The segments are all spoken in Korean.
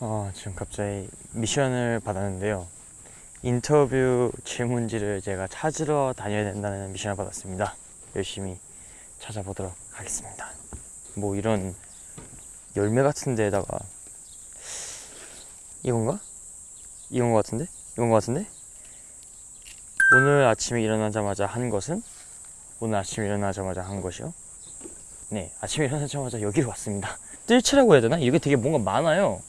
어, 지금 갑자기 미션을 받았는데요. 인터뷰 질문지를 제가 찾으러 다녀야 된다는 미션을 받았습니다. 열심히 찾아보도록 하겠습니다. 뭐 이런 열매 같은 데다가 이건가? 이건 것 같은데? 이건 것 같은데? 오늘 아침에 일어나자마자 한 것은 오늘 아침에 일어나자마자 한 것이요. 네, 아침에 일어나자마자 여기로 왔습니다. 뜰채라고 해야 되나? 이게 되게 뭔가 많아요.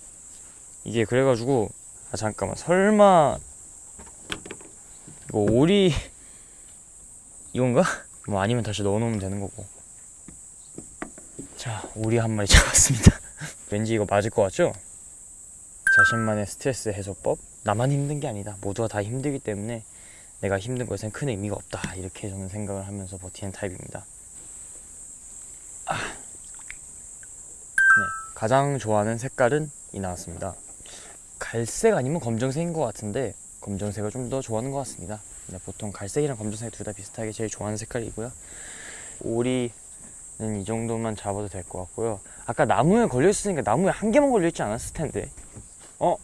이게 그래가지고 아 잠깐만 설마 이거 오리 이건가? 뭐 아니면 다시 넣어놓으면 되는 거고. 자, 오리 한 마리 잡았습니다. 왠지 이거 맞을 것 같죠? 자신만의 스트레스 해소법. 나만 힘든 게 아니다. 모두가 다 힘들기 때문에 내가 힘든 것엔 큰 의미가 없다. 이렇게 저는 생각을 하면서 버티는 타입입니다. 아. 네, 가장 좋아하는 색깔은 이 나왔습니다. 갈색 아니면 검정색인 것 같은데 검정색을 좀 더 좋아하는 것 같습니다. 네, 보통 갈색이랑 검정색 둘 다 비슷하게 제일 좋아하는 색깔이고요. 오리는 이 정도만 잡아도 될 것 같고요. 아까 나무에 걸려 있으니까 나무에 한 개만 걸려 있지 않았을 텐데. 어?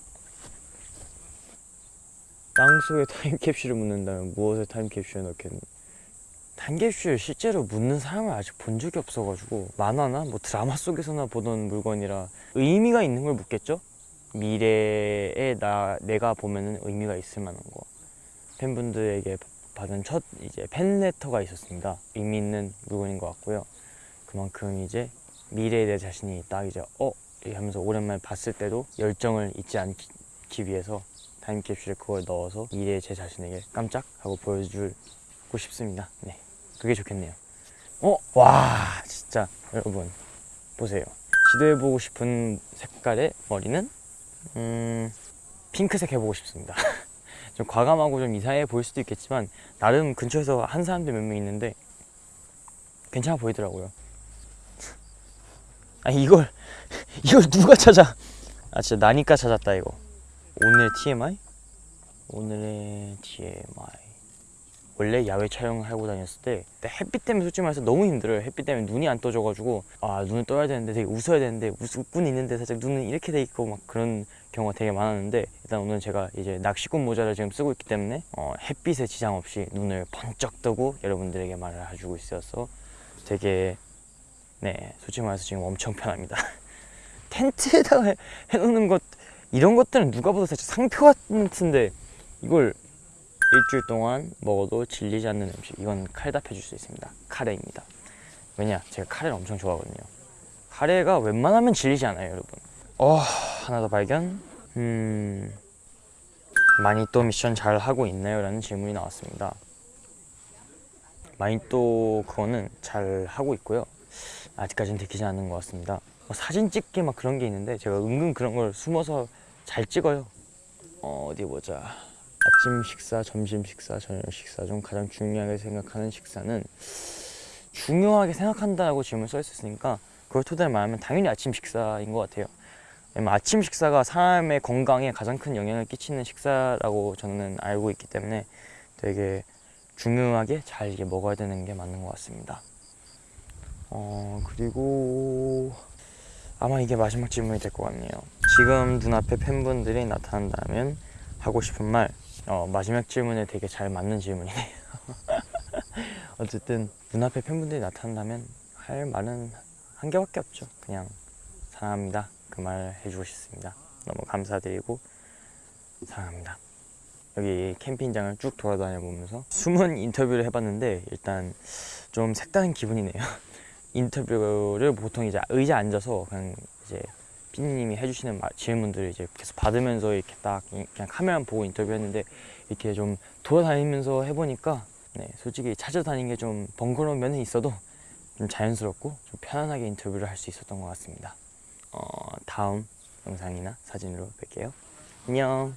땅속에 타임캡슐을 묻는다면 무엇에 타임캡슐을 넣겠니? 타임캡슐 실제로 묻는 사람을 아직 본 적이 없어가지고 만화나 뭐 드라마 속에서나 보던 물건이라 의미가 있는 걸 묻겠죠? 미래에 나 내가 보면은 의미가 있을 만한 거 팬분들에게 받은 첫 이제 팬레터가 있었습니다. 의미 있는 물건인 것 같고요. 그만큼 이제 미래에 내 자신이 딱 이제 어 하면서 오랜만에 봤을 때도 열정을 잊지 않기 위해서 타임캡슐에 그걸 넣어서 미래의 제 자신에게 깜짝 하고 보여주고 싶습니다. 네, 그게 좋겠네요. 어, 와, 진짜 여러분 보세요. 시도해보고 싶은 색깔의 머리는 음, 핑크색 해보고 싶습니다. 좀 과감하고 좀 이상해 보일 수도 있겠지만 나름 근처에서 한 사람들 몇 명 있는데 괜찮아 보이더라고요. 아니 이걸 이걸 누가 찾아? 아 진짜 나니까 찾았다 이거. 오늘 TMI? 오늘의 TMI. 원래 야외 촬영을 하고 다녔을 때 햇빛 때문에 솔직히 말해서 너무 힘들어요. 햇빛 때문에 눈이 안 떠져가지고 아 눈을 떠야 되는데 되게 웃어야 되는데 웃고는 있는데 살짝 눈은 이렇게 돼 있고 막 그런 경우가 되게 많았는데 일단 오늘 제가 이제 낚시꾼 모자를 지금 쓰고 있기 때문에 어, 햇빛에 지장 없이 눈을 번쩍 뜨고 여러분들에게 말을 해주고 있어서 되게 네 솔직히 말해서 지금 엄청 편합니다. 텐트에다가 해- 해놓는 것 이런 것들은 누가 봐도 살짝 상표 같은데 이걸 일주일 동안 먹어도 질리지 않는 음식. 이건 칼답해 줄 수 있습니다. 카레입니다. 왜냐? 제가 카레를 엄청 좋아하거든요. 카레가 웬만하면 질리지 않아요 여러분. 어 하나 더 발견. 음 많이 또 미션 잘 하고 있나요? 라는 질문이 나왔습니다. 많이 또 그거는 잘 하고 있고요. 아직까지는 들키지 않는 것 같습니다. 뭐 사진 찍기 막 그런 게 있는데 제가 은근 그런 걸 숨어서 잘 찍어요. 어, 어디 보자 아침 식사, 점심 식사, 저녁 식사 중 가장 중요하게 생각하는 식사는 중요하게 생각한다고 질문 써 있었으니까 그걸 토대로 말하면 당연히 아침 식사인 것 같아요. 아침 식사가 사람의 건강에 가장 큰 영향을 끼치는 식사라고 저는 알고 있기 때문에 되게 중요하게 잘 먹어야 되는 게 맞는 것 같습니다. 어 그리고 아마 이게 마지막 질문이 될 것 같네요. 지금 눈앞에 팬분들이 나타난다면 하고 싶은 말 어, 마지막 질문에 되게 잘 맞는 질문이네요. 어쨌든 눈앞에 팬분들이 나타난다면 할 말은 한 개밖에 없죠. 그냥 사랑합니다. 그 말 해주고 싶습니다. 너무 감사드리고 사랑합니다. 여기 캠핑장을 쭉 돌아다녀 보면서 숨은 인터뷰를 해봤는데 일단 좀 색다른 기분이네요. 인터뷰를 보통 이제 의자 앉아서 그냥 이제 피디님이 해주시는 마- 질문들을 이제 계속 받으면서 이렇게 딱 이- 그냥 카메라 보고 인터뷰했는데 이렇게 좀 돌아다니면서 해보니까 네, 솔직히 찾아다니는 게 좀 번거로운 면은 있어도 좀 자연스럽고 좀 편안하게 인터뷰를 할 수 있었던 것 같습니다. 어, 다음 영상이나 사진으로 뵐게요. 안녕.